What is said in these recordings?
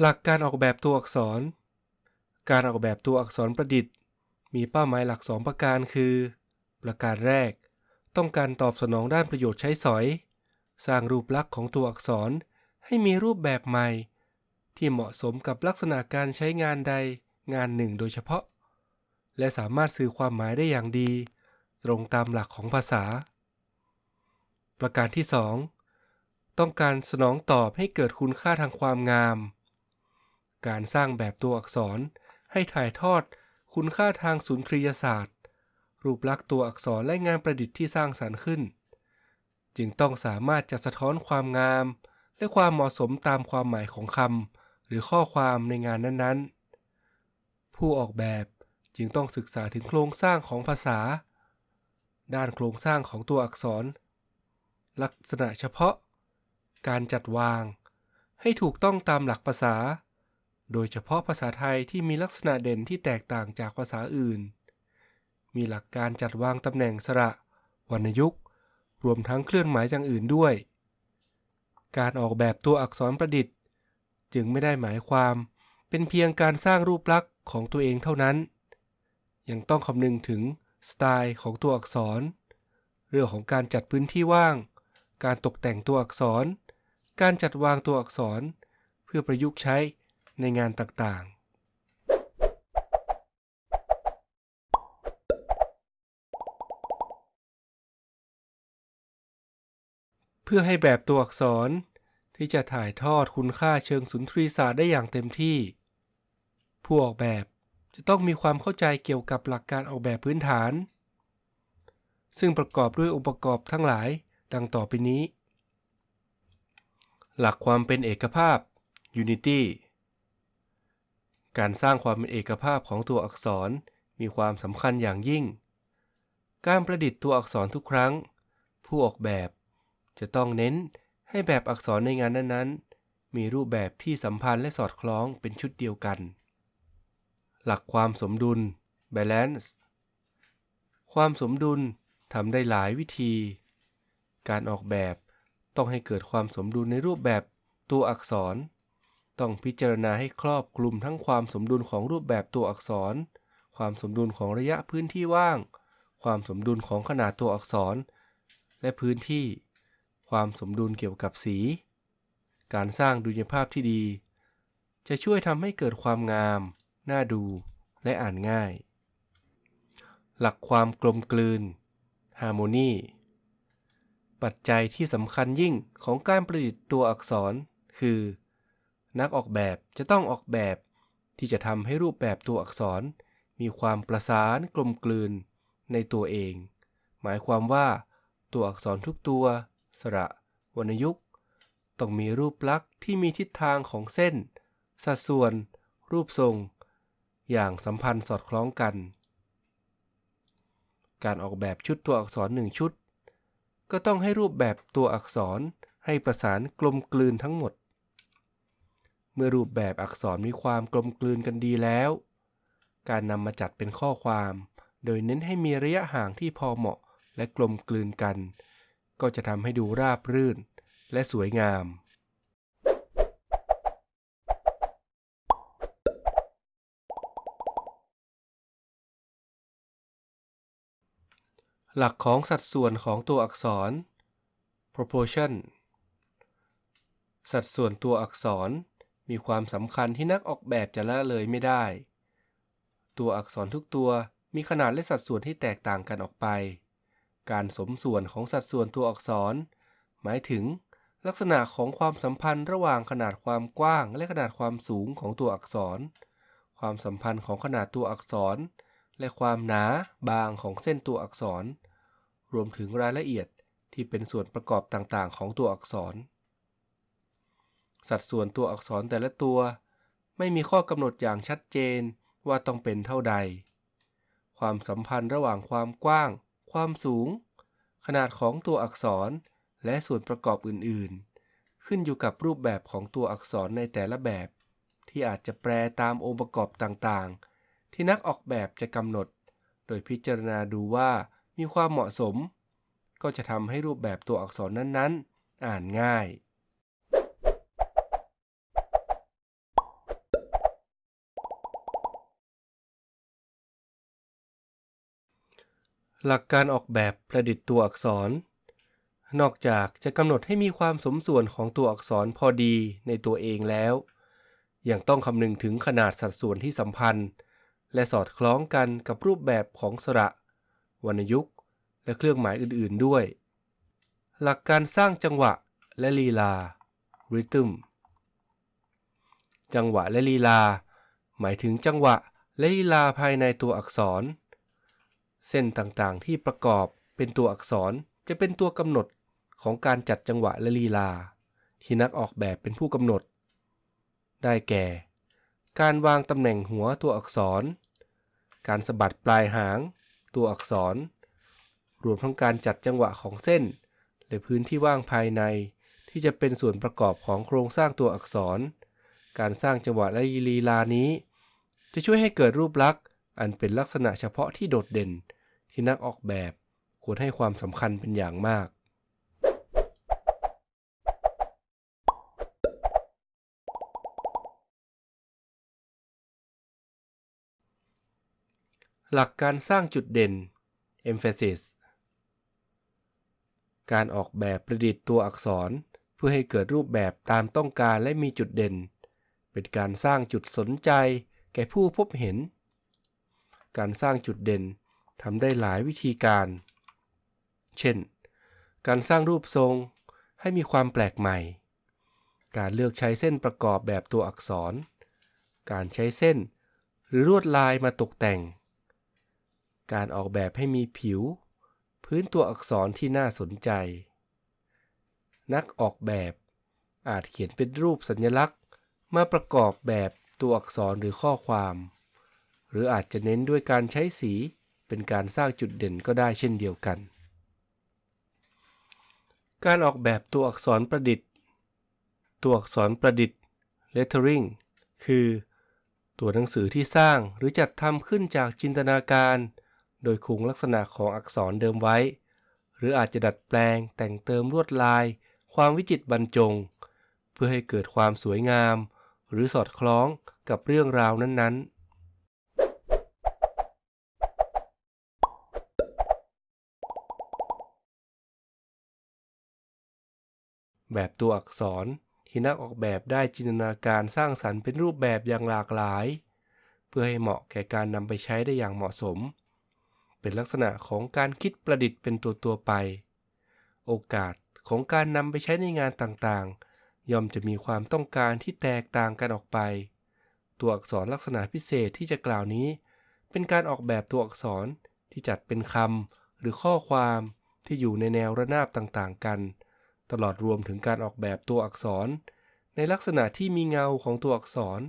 หลักการออกแบบตัวอักษร การออกแบบตัวอักษรประดิษฐ์ มีเป้าหมายหลักสองประการคือ ประการแรก ต้องการตอบสนองด้านประโยชน์ใช้สอย สร้างรูปลักษณ์ของตัวอักษรให้มีรูปแบบใหม่ ที่เหมาะสมกับลักษณะการใช้งานใดงานหนึ่งโดยเฉพาะ และสามารถสื่อความหมายได้อย่างดี ตรงตามหลักของภาษา ประการที่ 2 ต้องการสนองตอบให้เกิดคุณค่าทางความงาม การสร้างแบบตัวอักษรให้ถ่ายทอดคุณค่าทางสุนทรียศาสตร์ รูปลักษณ์ตัวอักษรและงานประดิษฐ์ที่สร้างสรรค์ขึ้น จึงต้องสามารถจะสะท้อนความงาม และความเหมาะสมตามความหมายของคำหรือข้อความในงานนั้นๆ ผู้ออกแบบจึงต้องศึกษาถึงโครงสร้างของภาษา ด้านโครงสร้างของตัวอักษร ลักษณะเฉพาะ การจัดวาง ให้ถูกต้องตามหลักภาษา โดยเฉพาะภาษาไทยที่มีลักษณะเด่นที่แตกต่างจากภาษาอื่น มีหลักการจัดวางตำแหน่งสระ วรรณยุกต์ รวมทั้งเคลื่อนหมายอย่างอื่นด้วย การออกแบบตัวอักษรประดิษฐ์ จึงไม่ได้หมายความเป็นเพียงการสร้างรูปลักษณ์ของตัวเองเท่านั้น ยังต้องคำนึงถึงสไตล์ของตัวอักษร เรื่องของการจัดพื้นที่ว่าง การตกแต่งตัวอักษร การจัดวางตัวอักษร เพื่อประยุกต์ใช้ ในงานต่างๆ เพื่อให้แบบตัวอักษรที่จะถ่ายทอดคุณค่าเชิงสุนทรีศาสตร์ได้อย่างเต็มที่ ผู้ออกแบบจะต้องมีความเข้าใจเกี่ยวกับหลักการออกแบบพื้นฐาน ซึ่งประกอบด้วยองค์ประกอบทั้งหลายดังต่อไปนี้ หลักความเป็นเอกภาพ Unity การสร้างความเป็นเอกภาพของตัวอักษรมีความสำคัญอย่างยิ่ง การประดิษฐ์ตัวอักษรทุกครั้ง ผู้ออกแบบ จะต้องเน้นให้แบบอักษรในงานนั้นๆ มีรูปแบบที่สัมพันธ์และสอดคล้องเป็นชุดเดียวกัน หลักความสมดุล balance ความสมดุลทำได้หลายวิธี การออกแบบต้องให้เกิดความสมดุลในรูปแบบตัวอักษร ต้องพิจารณาให้ครอบคลุมทั้งความสมดุลของรูปแบบตัวอักษร ความสมดุลของระยะพื้นที่ว่าง ความสมดุลของขนาดตัวอักษร และพื้นที่ ความสมดุลเกี่ยวกับสี การสร้างดุลยภาพที่ดี จะช่วยทำให้เกิดความงาม น่าดูและอ่านง่าย หลักความกลมกลืน Harmony ปัจจัยที่สำคัญยิ่งของการประดิษฐ์ตัวอักษร คือ นักออกแบบจะต้องออกแบบ ที่จะทำให้รูปแบบตัวอักษร มีความประสานกลมกลืนในตัวเอง หมายความว่า ตัวอักษรทุกตัว สระ วรรณยุกต์ต้องมีรูปลักษณ์ที่มีทิศทางของเส้น สัดส่วน รูปทรง อย่างสัมพันธ์สอดคล้องกัน การออกแบบชุดตัวอักษรหนึ่งชุด ก็ต้องให้รูปแบบตัวอักษรให้ประสานกลมกลืนทั้งหมด เมื่อรูปแบบอักษรมีความกลมกลืนกันดีแล้ว การนำมาจัดเป็นข้อความ โดยเน้นให้มีระยะห่างที่พอเหมาะและกลมกลืนกัน ก็จะทำให้ดูราบรื่น และสวยงาม หลักของสัดส่วนของตัวอักษร proportion สัดส่วนตัวอักษร มีความสำคัญที่นักออกแบบจะละเลยไม่ได้ ตัวอักษรทุกตัวมีขนาดและสัดส่วนที่แตกต่างกันออกไป การสมส่วนของสัดส่วนตัวอักษร หมายถึง ลักษณะของความสัมพันธ์ระหว่างขนาดความกว้างและขนาดความสูงของตัวอักษร ความสัมพันธ์ของขนาดตัวอักษร และความหนาบางของเส้นตัวอักษร รวมถึงรายละเอียดที่เป็นส่วนประกอบต่างๆ ของตัวอักษร สัดส่วนตัวอักษรแต่ละตัว ไม่มีข้อกำหนดอย่างชัดเจนว่าต้องเป็นเท่าใด ความสัมพันธ์ระหว่างความกว้าง ความสูง ขนาดของตัวอักษร และส่วนประกอบอื่นๆ ขึ้นอยู่กับรูปแบบของตัวอักษรในแต่ละแบบ ที่อาจจะแปลตามองค์ประกอบต่างๆ ที่นักออกแบบจะกำหนด โดยพิจารณาดูว่ามีความเหมาะสม ก็จะทำให้รูปแบบตัวอักษรนั้นๆ อ่านง่าย หลักการออกแบบประดิษฐ์ตัวอักษร นอกจากจะกำหนดให้มีความสมส่วนของตัวอักษรพอดีในตัวเองแล้ว ยังต้องคำนึงถึงขนาดสัดส่วนที่สัมพันธ์ และสอดคล้องกันกับรูปแบบของสระ วรรณยุกต์ และเครื่องหมายอื่นๆด้วย หลักการสร้างจังหวะและลีลา rhythm จังหวะและลีลา หมายถึงจังหวะและลีลาภายในตัวอักษร เส้นต่างๆที่ประกอบเป็นตัวอักษรจะเป็นตัวกำหนดของการจัดจังหวะและลีลา ที่นักออกแบบเป็นผู้กำหนด ได้แก่ การวางตำแหน่งหัวตัวอักษร การสะบัดปลายหาง ตัวอักษร รวมทั้งการจัดจังหวะของเส้น และพื้นที่ว่างภายในที่จะเป็นส่วนประกอบของโครงสร้างตัวอักษร การสร้างจังหวะและลีลานี้ จะช่วยให้เกิดรูปลักษณ์ อันเป็นลักษณะเฉพาะที่โดดเด่น ที่นักออกแบบควรให้ความสำคัญเป็นอย่างมาก หลักการสร้างจุดเด่น emphasis การออกแบบประดิษฐ์ตัวอักษรเพื่อให้เกิดรูปแบบตามต้องการและมีจุดเด่น เป็นการสร้างจุดสนใจแก่ผู้พบเห็น การสร้างจุดเด่นทำได้หลายวิธีการ เช่น การสร้างรูปทรงให้มีความแปลกใหม่ การเลือกใช้เส้นประกอบแบบตัวอักษร การใช้เส้นหรือลวดลายมาตกแต่ง การออกแบบให้มีผิว พื้นตัวอักษรที่น่าสนใจ นักออกแบบอาจเขียนเป็นรูปสัญลักษณ์ มาประกอบแบบตัวอักษรหรือข้อความ หรืออาจจะเน้นด้วยการใช้สี เป็นการสร้างจุดเด่นก็ได้เช่นเดียวกัน การออกแบบตัวอักษรประดิษฐ์ ตัวอักษรประดิษฐ์ lettering คือ ตัวหนังสือที่สร้างหรือจัดทำขึ้นจากจินตนาการ โดยคงลักษณะของอักษรเดิมไว้ หรืออาจจะดัดแปลงแต่งเติมลวดลาย ความวิจิตรบรรจง เพื่อให้เกิดความสวยงาม หรือสอดคล้องกับเรื่องราวนั้นๆ แบบตัวอักษรที่นักออกแบบได้จินตนาการสร้างสรรค์เป็นรูปแบบอย่างหลากหลาย เพื่อให้เหมาะแก่การนำไปใช้ได้อย่างเหมาะสม เป็นลักษณะของการคิดประดิษฐ์เป็นตัวตัวไป โอกาสของการนำไปใช้ในงานต่างๆ ย่อมจะมีความต้องการที่แตกต่างกันออกไป ตัวอักษรลักษณะพิเศษที่จะกล่าวนี้ เป็นการออกแบบตัวอักษรที่จัดเป็นคำหรือข้อความที่อยู่ในแนวระนาบต่างๆ กัน ตลอดรวมถึงการออกแบบตัวอักษร ในลักษณะที่มีเงาของตัวอักษร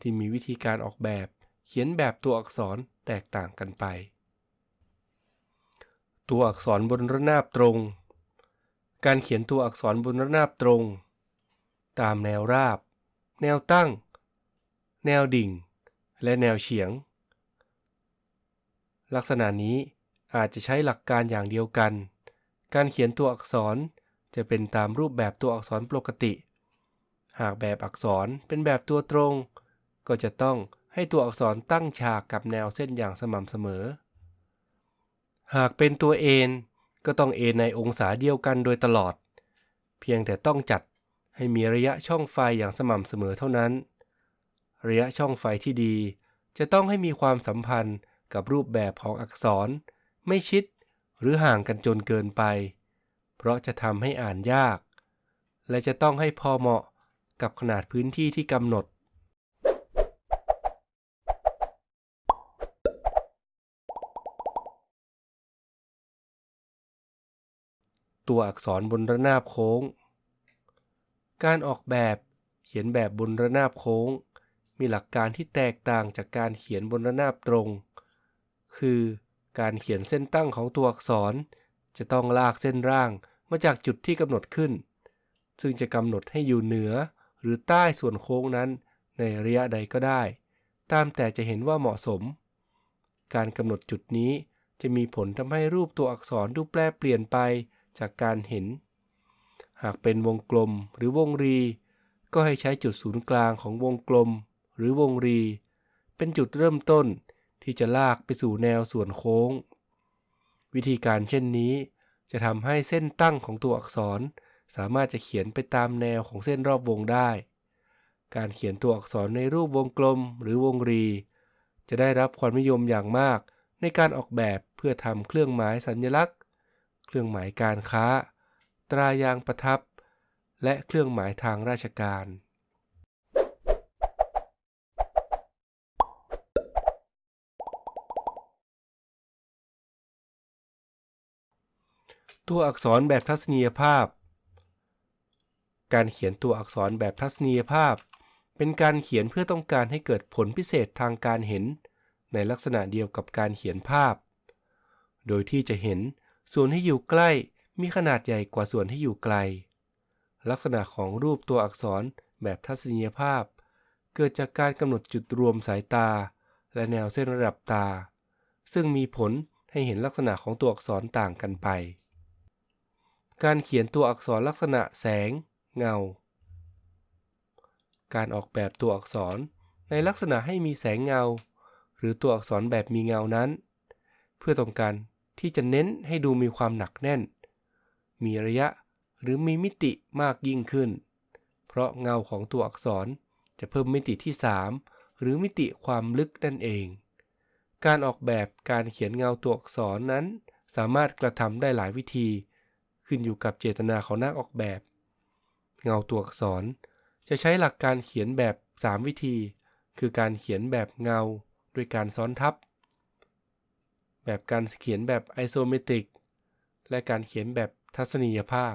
ที่มีวิธีการออกแบบ เขียนแบบตัวอักษรแตกต่างกันไป ตัวอักษรบนระนาบตรง การเขียนตัวอักษรบนระนาบตรง ตามแนวราบ แนวตั้ง แนวดิ่ง และแนวเฉียง ลักษณะนี้อาจจะใช้หลักการอย่างเดียวกัน การเขียนตัวอักษร จะเป็นตามรูปแบบตัวอักษรปกติ หากแบบอักษรเป็นแบบตัวตรง ก็จะต้องให้ตัวอักษรตั้งฉากกับแนวเส้นอย่างสม่ำเสมอ หากเป็นตัวเอ็นก็ต้องเอ็นในองศาเดียวกันโดยตลอด เพียงแต่ต้องจัดให้มีระยะช่องไฟอย่างสม่ำเสมอเท่านั้น ระยะช่องไฟที่ดี จะต้องให้มีความสัมพันธ์กับรูปแบบของอักษร ไม่ชิดหรือห่างกันจนเกินไป ราะจะทำให้อ่านยาก และจะต้องให้พอเหมาะกับขนาดพื้นที่ที่กำหนด ตัวอักษรบนระนาบโค้ง การออกแบบเขียนแบบบนระนาบโค้ง มีหลักการที่แตกต่างจากการเขียนบนระนาบตรง คือการเขียนเส้นตั้งของตัวอักษร จะต้องลากเส้นร่าง มาจากจุดที่กำหนดขึ้น ซึ่งจะกำหนดให้อยู่เหนือหรือใต้ส่วนโค้งนั้นในระยะใดก็ได้ ตามแต่จะเห็นว่าเหมาะสม การกำหนดจุดนี้จะมีผลทำให้รูปตัวอักษรดูแปรเปลี่ยนไปจากการเห็น หากเป็นวงกลมหรือวงรี ก็ให้ใช้จุดศูนย์กลางของวงกลม หรือวงรี เป็นจุดเริ่มต้นที่จะลากไปสู่แนวส่วนโค้งววิธีการเช่นนี้ จะทำให้เส้นตั้งของตัวอักษร สามารถจะเขียนไปตามแนวของเส้นรอบวงได้ การเขียนตัวอักษรในรูปวงกลมหรือวงรี จะได้รับความนิยมอย่างมากในการออกแบบเพื่อทำเครื่องหมายสัญลักษณ์ เครื่องหมายการค้า ตรายางประทับ และเครื่องหมายทางราชการ ตัวอักษรแบบทัศนียภาพ การเขียนตัวอักษรแบบทัศนียภาพ เป็นการเขียนเพื่อต้องการให้เกิดผลพิเศษทางการเห็น ในลักษณะเดียวกับการเขียนภาพ โดยที่จะเห็นส่วนที่อยู่ใกล้มีขนาดใหญ่กว่าส่วนที่อยู่ไกล ลักษณะของรูปตัวอักษรแบบทัศนียภาพ เกิดจากการกำหนดจุดรวมสายตา และแนวเส้นระดับตา ซึ่งมีผลให้เห็นลักษณะของตัวอักษรต่างกันไป การเขียนตัวอักษรลักษณะแสง เงา การออกแบบตัวอักษรในลักษณะให้มีแสงเงา หรือตัวอักษรแบบมีเงานั้น เพื่อต้องการที่จะเน้นให้ดูมีความหนักแน่น มีระยะหรือมีมิติมากยิ่งขึ้น เพราะเงาของตัวอักษรจะเพิ่มมิติที่ 3 หรือมิติความลึกนั่นเอง การออกแบบการเขียนเงาตัวอักษรนั้น สามารถกระทำได้หลายวิธี ขึ้นอยู่กับเจตนาของนักออกแบบ เงาตัวอักษร จะใช้หลักการเขียนแบบ 3 วิธี คือการเขียนแบบเงาด้วยการซ้อนทับ แบบการเขียนแบบไอโซเมตริก และการเขียนแบบทัศนียภาพ